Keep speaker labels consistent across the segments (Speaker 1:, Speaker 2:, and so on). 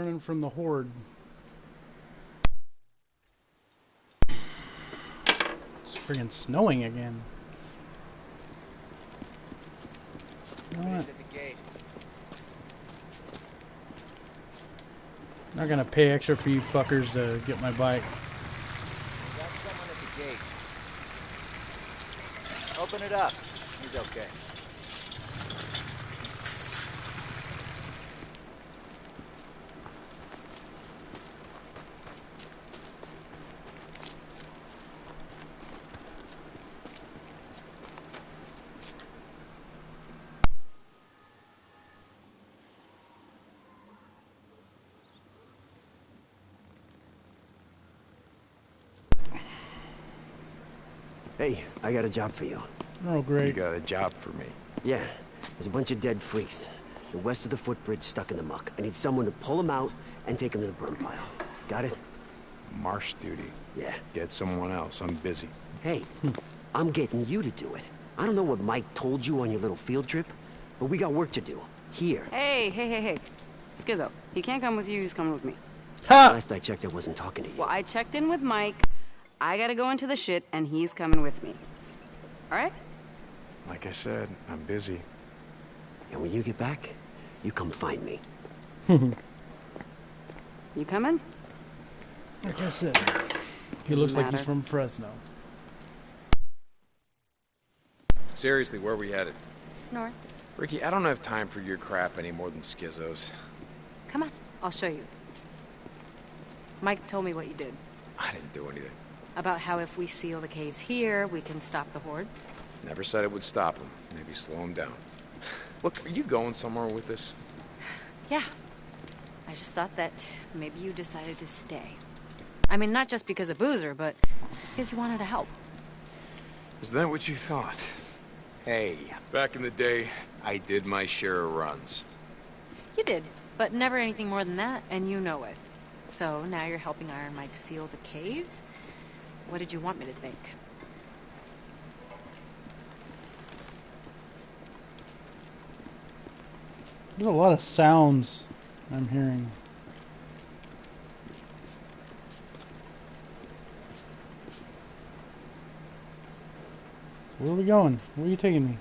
Speaker 1: running from the horde. It's friggin' snowing again. What? Not gonna pay extra for you fuckers to get my bike.
Speaker 2: Got someone at the gate. Open it up. He's okay.
Speaker 3: Hey, I got a job for you.
Speaker 1: Oh, great.
Speaker 4: You got a job for me.
Speaker 3: Yeah, there's a bunch of dead freaks. The west of the footbridge stuck in the muck. I need someone to pull them out and take them to the burn pile. Got it?
Speaker 4: Marsh duty.
Speaker 3: Yeah.
Speaker 4: Get someone else. I'm busy.
Speaker 3: Hey, hmm. I'm getting you to do it. I don't know what Mike told you on your little field trip, but we got work to do. Here.
Speaker 5: Hey, hey, hey, hey. Skizzo, he can't come with you, he's coming with me.
Speaker 1: Ha!
Speaker 3: Last I checked, I wasn't talking to you.
Speaker 5: Well, I checked in with Mike. I gotta go into the shit, and he's coming with me. Alright?
Speaker 4: Like I said, I'm busy.
Speaker 3: And when you get back, you come find me.
Speaker 5: You coming?
Speaker 1: Like I said, he looks like he's from Fresno.
Speaker 6: Seriously, where are we headed?
Speaker 5: North.
Speaker 6: Rikki, I don't have time for your crap any more than Skizzo's.
Speaker 7: Come on, I'll show you. Mike told me what you did.
Speaker 6: I didn't do anything.
Speaker 7: About how if we seal the caves here, we can stop the hordes.
Speaker 6: Never said it would stop them. Maybe slow them down. Look, are you going somewhere with this?
Speaker 7: Yeah. I just thought that maybe you decided to stay. I mean, not just because of Boozer, but because you wanted to help.
Speaker 6: Is that what you thought? Hey, back in the day, I did my share of runs.
Speaker 7: You did, but never anything more than that, and you know it. So now you're helping Iron Mike seal the caves? What did you want me to think?
Speaker 1: There's a lot of sounds I'm hearing. Where are we going? Where are you taking me?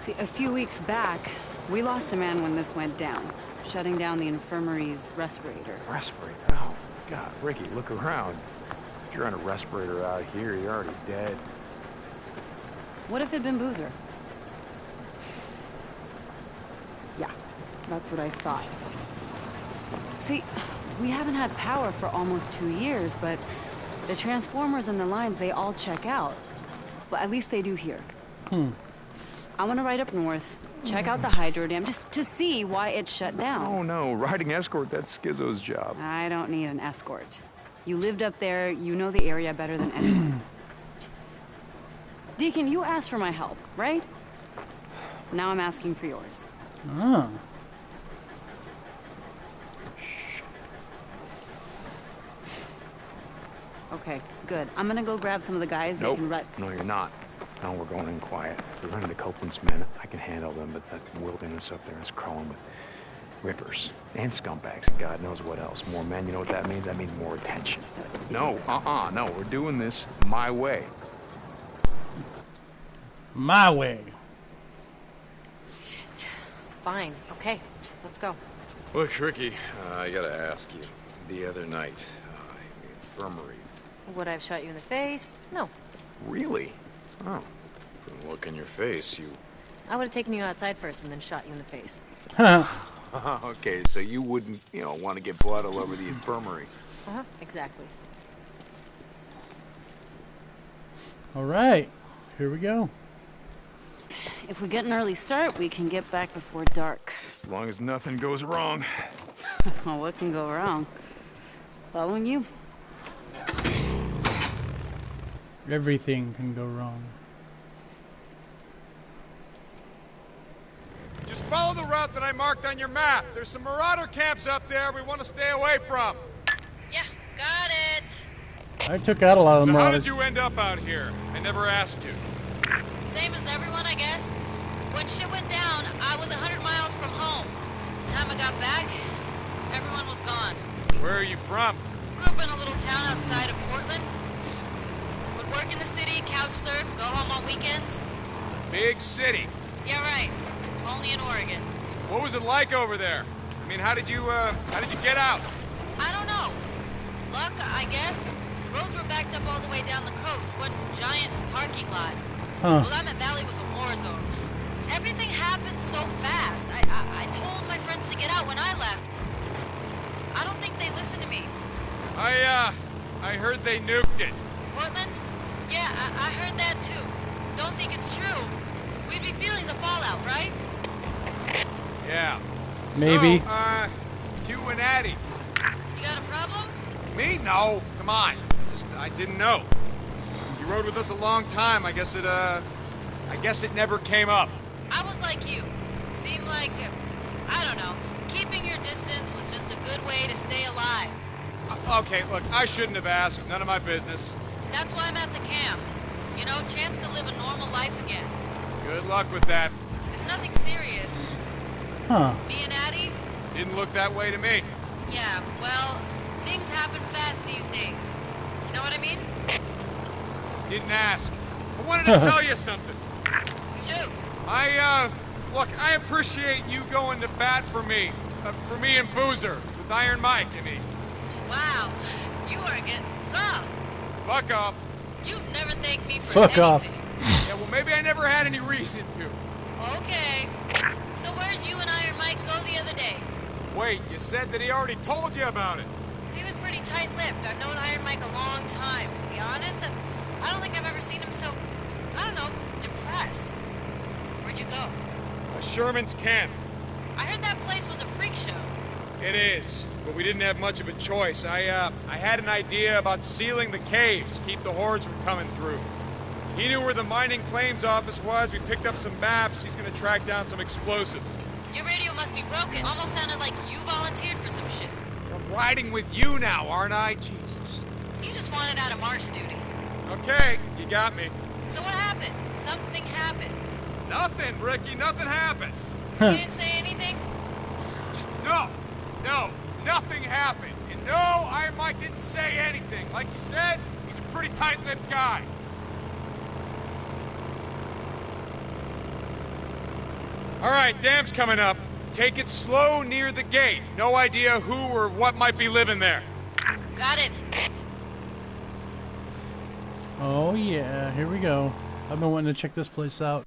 Speaker 5: See, a few weeks back, we lost a man when this went down, shutting down the infirmary's respirator.
Speaker 4: Respirator? Oh, God. Rikki, look around. If you're on a respirator out here, you're already dead.
Speaker 5: What if it'd been Boozer? Yeah, that's what I thought. See, we haven't had power for almost two years, but the transformers and the lines, they all check out. Well, at least they do here.
Speaker 1: Hmm.
Speaker 5: I want to ride up north, check out the hydro dam, just to see why it shut down.
Speaker 4: Oh, no. Riding escort, that's Skizzo's job.
Speaker 5: I don't need an escort. You lived up there, you know the area better than anyone. Deacon, you asked for my help, right? Now I'm asking for yours.
Speaker 1: Oh.
Speaker 5: Okay, good. I'm gonna go grab some of the guys that
Speaker 4: Nope.
Speaker 5: can run.
Speaker 4: No, you're not. No, we're going in quiet. We're running to Copeland's men. I can handle them, but that wilderness up there is crawling with rippers and scumbags and God knows what else. More men, you know what that means? That means more attention. No, uh-uh, no. We're doing this my way.
Speaker 1: My way.
Speaker 7: Shit. Fine, okay, let's go.
Speaker 6: Look, Rikki, uh, I gotta ask you. The other night, uh, in the infirmary.
Speaker 7: Would I have shot you in the face? No.
Speaker 6: Really? Oh. From the look in your face, you...
Speaker 7: I would have taken you outside first and then shot you in the face. Huh.
Speaker 6: okay, so you wouldn't, you know, want to get blood all over the infirmary.
Speaker 7: Uh-huh, exactly.
Speaker 1: All right. Here we go.
Speaker 5: If we get an early start, we can get back before dark.
Speaker 4: As long as nothing goes wrong.
Speaker 5: Well, what can go wrong? Following you?
Speaker 1: Everything can go wrong.
Speaker 8: Just follow the route that I marked on your map. There's some marauder camps up there we want to stay away from.
Speaker 7: Yeah, got it.
Speaker 1: I took out a lot of
Speaker 8: So
Speaker 1: them.
Speaker 8: how did you end up out here? I never asked you.
Speaker 7: Same as everyone, I guess. When shit went down, I was a 100 miles from home. The time I got back, everyone was gone.
Speaker 4: Where are you from?
Speaker 7: Grew up in a little town outside of Portland. Would work in the city, couch surf, go home on weekends.
Speaker 4: Big city.
Speaker 7: Yeah, right. Only in Oregon.
Speaker 4: What was it like over there? I mean, how did you, uh, how did you get out?
Speaker 7: I don't know. Luck, I guess. Roads were backed up all the way down the coast. One giant parking lot.
Speaker 1: Huh.
Speaker 7: Willamette Valley was a war zone. Everything happened so fast. I, I, I told my friends to get out when I left. I don't think they listened to me.
Speaker 4: I, uh, I heard they nuked it.
Speaker 7: Portland? Yeah, I, I heard that too. Don't think it's true. We'd be feeling the fallout, right?
Speaker 4: Yeah.
Speaker 1: Maybe.
Speaker 4: So, uh, you and Addie.
Speaker 7: You got a problem?
Speaker 4: Me? No. Come on. Just, I didn't know. You rode with us a long time. I guess it, uh, I guess it never came up.
Speaker 7: I was like you. Seemed like, uh, I don't know, keeping your distance was just a good way to stay alive.
Speaker 4: Uh, okay, look, I shouldn't have asked. None of my business.
Speaker 7: That's why I'm at the camp. You know, chance to live a normal life again.
Speaker 4: Good luck with that.
Speaker 7: It's nothing serious.
Speaker 1: Huh.
Speaker 7: Me and Addie?
Speaker 4: Didn't look that way to me.
Speaker 7: Yeah, well, things happen fast these days. You know what I mean?
Speaker 4: Didn't ask. I wanted to tell you something.
Speaker 7: Shoot.
Speaker 4: I, uh, look, I appreciate you going to bat for me. Uh, for me and Boozer. With Iron Mike, I mean.
Speaker 7: Wow, you are getting soft.
Speaker 4: Fuck off.
Speaker 7: You've never thanked me for
Speaker 1: Fuck off.
Speaker 4: Yeah, well, maybe I never had any reason to.
Speaker 7: Okay. So where'd you and Iron Mike go the other day?
Speaker 4: Wait, you said that he already told you about it.
Speaker 7: He was pretty tight-lipped. I've known Iron Mike a long time. To be honest, I, I don't think I've ever seen him so, I don't know, depressed. Where'd you go?
Speaker 4: A Sherman's camp.
Speaker 7: I heard that place was a freak show.
Speaker 4: It is, but we didn't have much of a choice. I, uh, I had an idea about sealing the caves, keep the hordes from coming through. He knew where the mining claims office was. We picked up some maps. He's gonna track down some explosives.
Speaker 7: Your radio must be broken. Almost sounded like you volunteered for some shit.
Speaker 4: I'm riding with you now, aren't I? Jesus.
Speaker 7: You just wanted out of marsh duty.
Speaker 4: Okay, you got me.
Speaker 7: So what happened? Something happened.
Speaker 4: Nothing, Rikki. Nothing happened.
Speaker 7: You didn't say anything?
Speaker 4: Just no, no, nothing happened. And no, Iron Mike didn't say anything. Like you said, he's a pretty tight-lipped guy. All right, dam's coming up. Take it slow near the gate. No idea who or what might be living there.
Speaker 7: Got it.
Speaker 1: Oh yeah, here we go. I've been wanting to check this place out.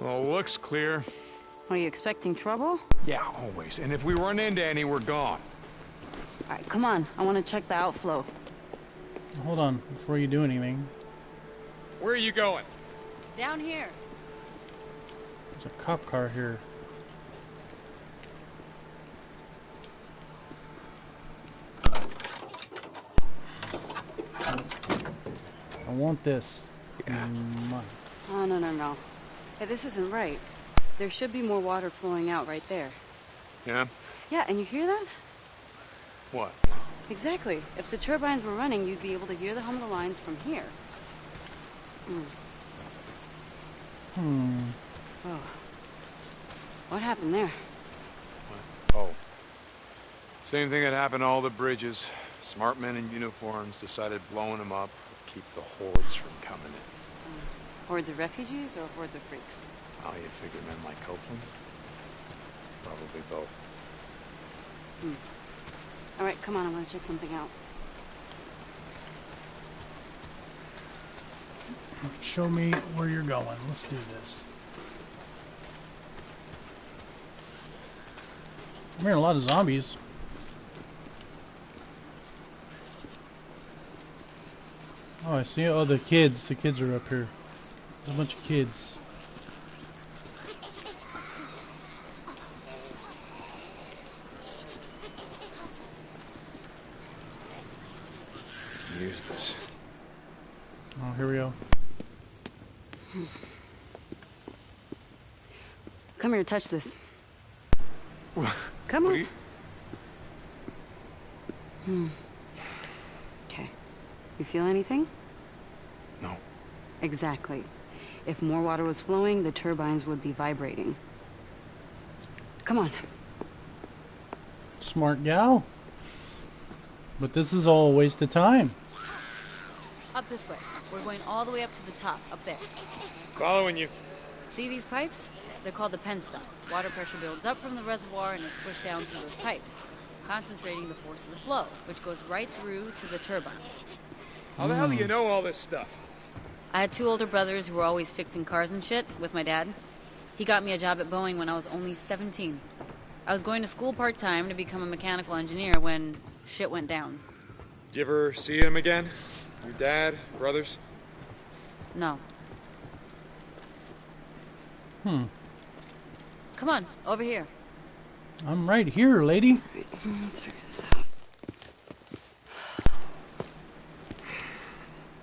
Speaker 9: Well, looks clear.
Speaker 5: Are you expecting trouble?
Speaker 9: Yeah, always. And if we run into any, we're gone.
Speaker 5: All right, come on. I want to check the outflow.
Speaker 1: Hold on, before you do anything.
Speaker 4: Where are you going?
Speaker 7: Down here.
Speaker 1: There's a cop car here. I want this. Mm,
Speaker 5: Oh, no, no, no. Hey, this isn't right. There should be more water flowing out right there.
Speaker 9: Yeah?
Speaker 5: Yeah, and you hear that?
Speaker 9: What?
Speaker 5: Exactly. If the turbines were running, you'd be able to hear the hum of the lines from here. Hmm.
Speaker 1: Hmm.
Speaker 5: Oh. What happened there?
Speaker 9: Oh. Same thing that happened to all the bridges. Smart men in uniforms decided blowing them up would keep the hordes from coming in.
Speaker 5: Hordes of refugees or hordes of freaks?
Speaker 9: How you figure men like Copeland? Probably both. Hmm.
Speaker 5: All right, come on. I want to check something out.
Speaker 1: Show me where you're going. Let's do this. I'm hearing a lot of zombies. Oh, I see. Oh, the kids. The kids are up here. There's a bunch of kids.
Speaker 9: Use this.
Speaker 1: Oh, here we go.
Speaker 5: Come here, touch this. Come on.
Speaker 9: Wait. Hmm.
Speaker 5: Okay. You feel anything?
Speaker 9: No.
Speaker 5: Exactly. If more water was flowing, the turbines would be vibrating. Come on.
Speaker 1: Smart gal. But this is all a waste of time.
Speaker 5: Up this way. We're going all the way up to the top, up there.
Speaker 10: Following you.
Speaker 5: See these pipes? They're called the penstock. Water pressure builds up from the reservoir and is pushed down through those pipes, concentrating the force of the flow, which goes right through to the turbines.
Speaker 10: How the hell do you know all this stuff?
Speaker 5: I had two older brothers who were always fixing cars and shit with my dad. He got me a job at Boeing when I was only 17. I was going to school part time to become a mechanical engineer when shit went down.
Speaker 10: Did you ever see him again? Your dad, brothers?
Speaker 5: No.
Speaker 1: Hmm.
Speaker 5: Come on, over here.
Speaker 1: I'm right here, lady.
Speaker 5: Let's figure this out.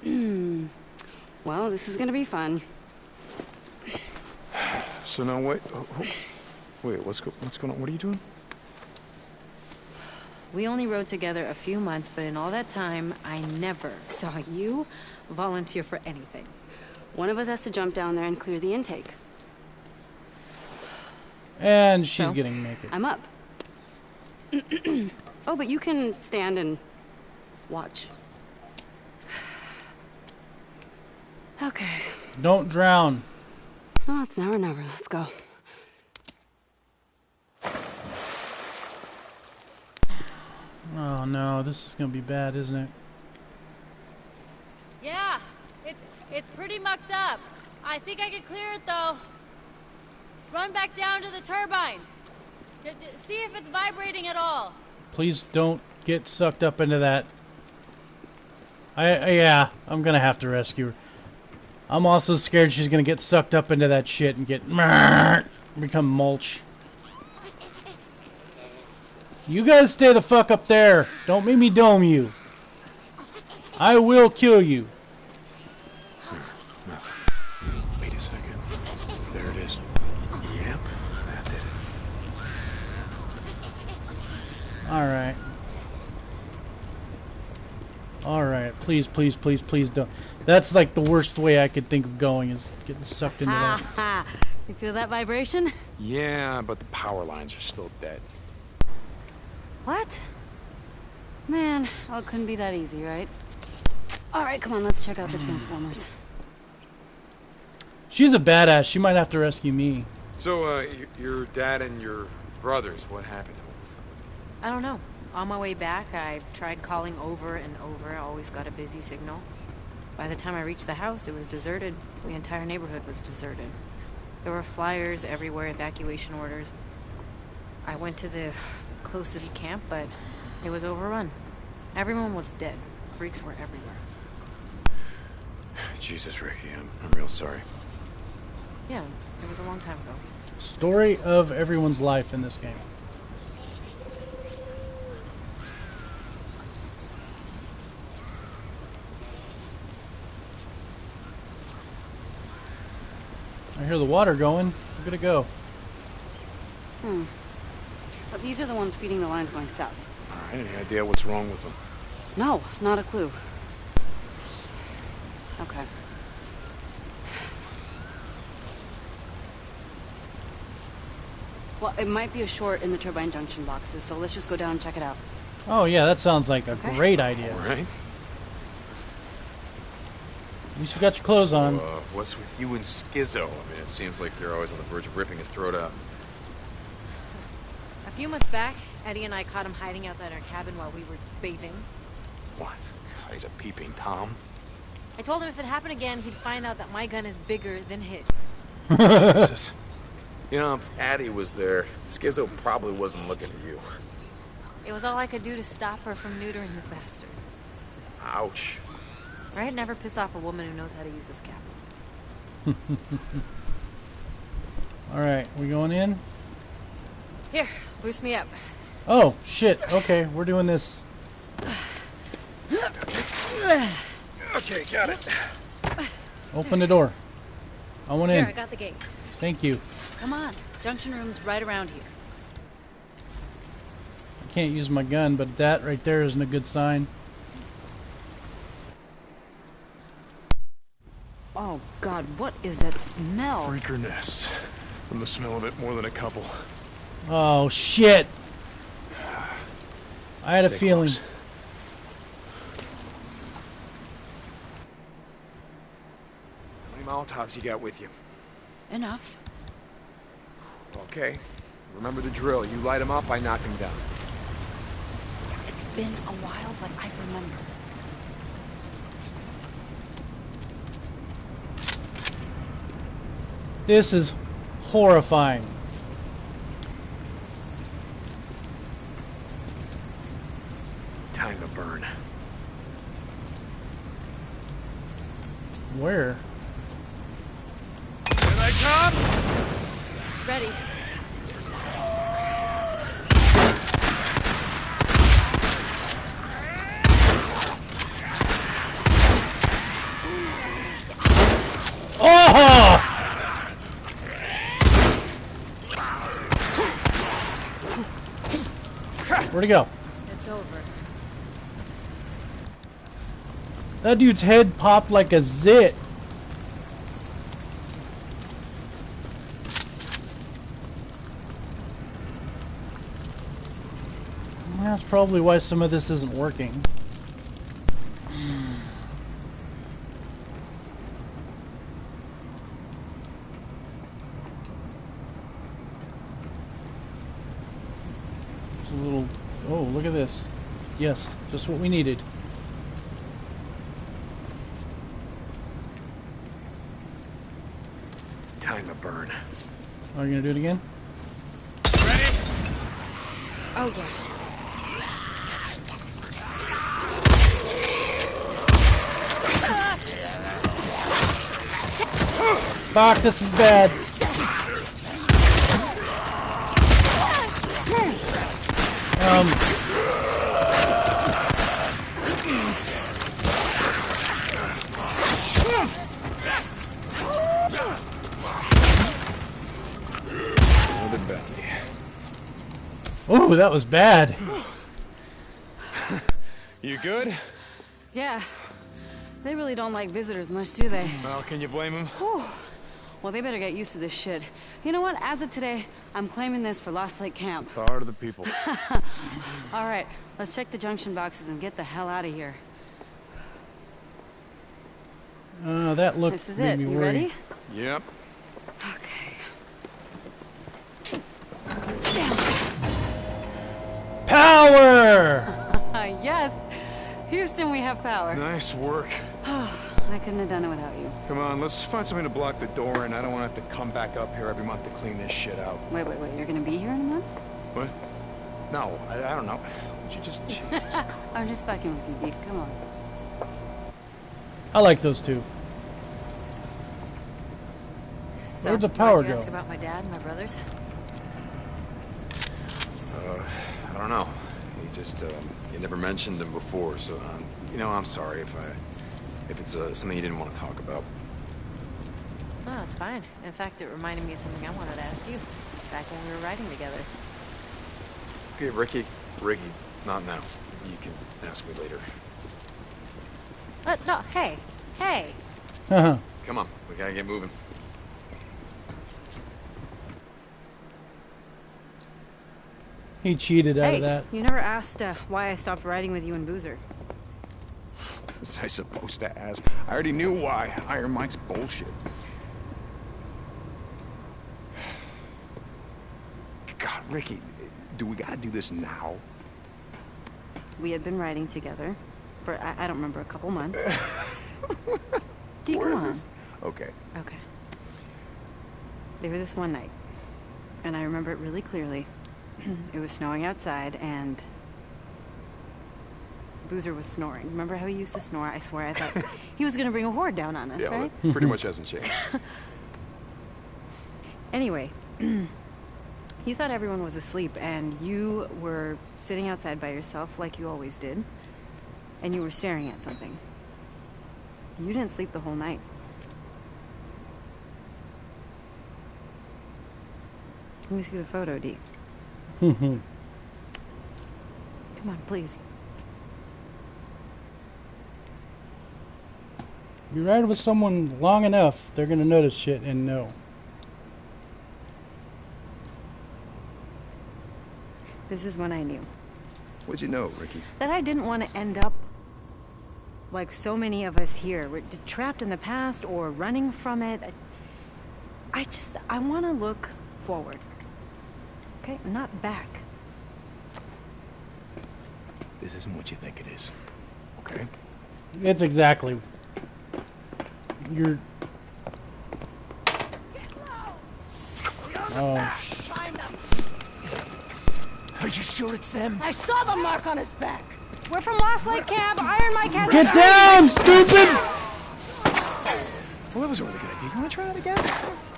Speaker 5: Hmm. well, this is gonna be fun.
Speaker 11: So now wait. Oh, oh. Wait, what's go what's going on? What are you doing?
Speaker 12: We only rode together a few months, but in all that time, I never saw you volunteer for anything.
Speaker 5: One of us has to jump down there and clear the intake.
Speaker 1: And she's
Speaker 5: So?
Speaker 1: getting naked.
Speaker 5: I'm up. oh, but you can stand and watch. Okay.
Speaker 1: Don't drown.
Speaker 5: Oh, it's now or never. Let's go.
Speaker 1: Oh no, this is gonna be bad, isn't it?
Speaker 12: Yeah, it's it's pretty mucked up. I think I can clear it though. Run back down to the turbine. D- see if it's vibrating at all.
Speaker 1: Please don't get sucked up into that. I, I yeah, I'm gonna have to rescue her. I'm also scared she's gonna get sucked up into that shit and get become mulch. You guys stay the fuck up there. Don't make me dome you. I will kill you.
Speaker 11: Nothing. Wait a second. There it is. Yep, that did it.
Speaker 1: Alright. Alright, please, please, please, please don't. That's like the worst way I could think of going is getting sucked into
Speaker 12: Ha
Speaker 1: that.
Speaker 12: ha. You feel that vibration?
Speaker 11: Yeah, but the power lines are still dead.
Speaker 5: What? Man, oh, it couldn't be that easy, right? All right, come on, let's check out the Transformers.
Speaker 1: She's a badass. She might have to rescue me.
Speaker 4: So, uh, your dad and your brothers, what happened to them?
Speaker 12: I don't know. On my way back, I tried calling over and over. I always got a busy signal. By the time I reached the house, it was deserted. The entire neighborhood was deserted. There were flyers everywhere, evacuation orders. I went to the closest camp, but it was overrun. Everyone was dead. Freaks were everywhere.
Speaker 4: Jesus, Rikki, I'm, I'm real sorry.
Speaker 12: Yeah, it was a long time ago.
Speaker 1: Story of everyone's life in this game. Hear the water going. I'm gonna go.
Speaker 5: Hmm. But these are the ones feeding the lines going south.
Speaker 11: All right, any idea what's wrong with them?
Speaker 5: No, not a clue. Okay. Well, it might be a short in the turbine junction boxes, so let's just go down and check it out.
Speaker 1: Oh yeah, that sounds like a
Speaker 5: Okay.
Speaker 1: great idea.
Speaker 4: All right.
Speaker 1: At least you got your clothes
Speaker 4: so,
Speaker 1: on.
Speaker 4: Uh, what's with you and Skizzo? I mean, it seems like you're always on the verge of ripping his throat out.
Speaker 12: A few months back, Addie and I caught him hiding outside our cabin while we were bathing.
Speaker 11: What? God, he's a peeping Tom.
Speaker 12: I told him if it happened again, he'd find out that my gun is bigger than his.
Speaker 4: Jesus. You know, if Addie was there, Skizzo probably wasn't looking at you.
Speaker 12: It was all I could do to stop her from neutering the bastard.
Speaker 4: Ouch.
Speaker 12: Right? Never piss off a woman who knows how to use a scalpel.
Speaker 1: All right, we going in?
Speaker 12: Here, boost me up.
Speaker 1: Oh shit. Okay, we're doing this.
Speaker 4: Okay, got it.
Speaker 1: Open the door. I want
Speaker 12: Here,
Speaker 1: in.
Speaker 12: I got the gate.
Speaker 1: Thank you.
Speaker 5: Come on, junction room's right around here.
Speaker 1: I can't use my gun, but that right there isn't a good sign.
Speaker 5: Oh god, what is that smell?
Speaker 4: Freaker nests. From the smell of it, more than a couple.
Speaker 1: Oh shit! I had a feeling.
Speaker 4: close.
Speaker 6: How many Molotovs you got with you?
Speaker 5: Enough.
Speaker 6: Okay. Remember the drill. You light them up, I knock them down.
Speaker 5: It's been a while, but I remember.
Speaker 1: This is horrifying.
Speaker 6: Time to burn.
Speaker 1: Where?
Speaker 8: Here they come!
Speaker 5: Ready.
Speaker 1: Oh! Go?
Speaker 7: It's over.
Speaker 1: That dude's head popped like a zit. That's probably why some of this isn't working. Look at this. Yes, just what we needed.
Speaker 6: Time to burn.
Speaker 1: Are you gonna do it again?
Speaker 8: Ready?
Speaker 5: Oh yeah.
Speaker 1: Fuck, this is bad. Um. Oh, that was bad.
Speaker 4: You good?
Speaker 5: Yeah. They really don't like visitors much, do they?
Speaker 4: Well, can you blame them? him?
Speaker 5: Well, they better get used to this shit. You know what? As of today, I'm claiming this for Lost Lake Camp.
Speaker 4: The heart of the people.
Speaker 5: All right, let's check the junction boxes and get the hell out of here.
Speaker 1: Uh, that looked
Speaker 5: This is
Speaker 1: made
Speaker 5: it.
Speaker 1: me
Speaker 5: You
Speaker 1: worry.
Speaker 5: ready?
Speaker 6: Yep.
Speaker 5: Okay.
Speaker 1: Power!
Speaker 5: Houston, we have power.
Speaker 4: Nice work.
Speaker 5: I couldn't have done it without you.
Speaker 4: Come on, let's find something to block the door, and I don't want to have to come back up here every month to clean this shit out.
Speaker 5: Wait, wait, wait. You're gonna be here in a month?
Speaker 4: What? No, I, I don't know. Would you just... Jesus.
Speaker 5: I'm just fucking with you, Deke. Come on.
Speaker 1: I like those two.
Speaker 7: So,
Speaker 1: Where'd the
Speaker 7: why'd
Speaker 1: power
Speaker 7: you
Speaker 1: go?
Speaker 7: ask about my dad and my brothers?
Speaker 6: Uh, I don't know. You just, uh, you never mentioned them before, so, um, you know, I'm sorry if I, if it's uh, something you didn't want to talk about.
Speaker 7: No, it's fine. In fact, it reminded me of something I wanted to ask you back when we were riding together.
Speaker 6: Okay, Rikki. Rikki, not now. You can ask me later.
Speaker 7: Uh, no, hey, hey.
Speaker 1: Haha.
Speaker 6: Come on, we gotta get moving.
Speaker 1: He cheated out
Speaker 5: hey,
Speaker 1: of that.
Speaker 5: you never asked uh, why I stopped riding with you and Boozer.
Speaker 4: was I supposed to ask? I already knew why. Iron Mike's bullshit. God, Rikki, do we gotta do this now?
Speaker 5: We had been riding together for, I, I don't remember, a couple months. Deke,
Speaker 4: Where
Speaker 5: come on.
Speaker 4: this? Okay.
Speaker 5: Okay. There was this one night, and I remember it really clearly. it was snowing outside, and Boozer was snoring. Remember how he used to snore? I swear I thought he was gonna bring a horde down on us,
Speaker 4: Yeah,
Speaker 5: right?
Speaker 4: well, pretty much hasn't changed.
Speaker 5: Anyway, you thought everyone was asleep, and you were sitting outside by yourself like you always did, and you were staring at something. You didn't sleep the whole night. Let me see the photo, Dee. Come on, please.
Speaker 1: You ride with someone long enough, they're gonna notice shit and know.
Speaker 12: This is when I knew
Speaker 13: What'd you know, Rikki?
Speaker 12: that I didn't want to end up like so many of us here. We're trapped in the past or running from it. I just, I want to look forward. Okay, not back.
Speaker 4: This isn't what you think it is. Okay?
Speaker 1: It's exactly. You're. Oh,
Speaker 14: Are you sure it's them?
Speaker 5: I saw the mark on his back.
Speaker 12: We're from Lost Lake Camp. Iron Mike has
Speaker 1: get down, stupid!
Speaker 4: Well, that was a really good idea. You want to try that again?